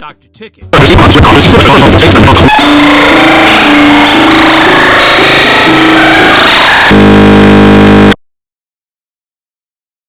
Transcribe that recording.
Dr. Ticket.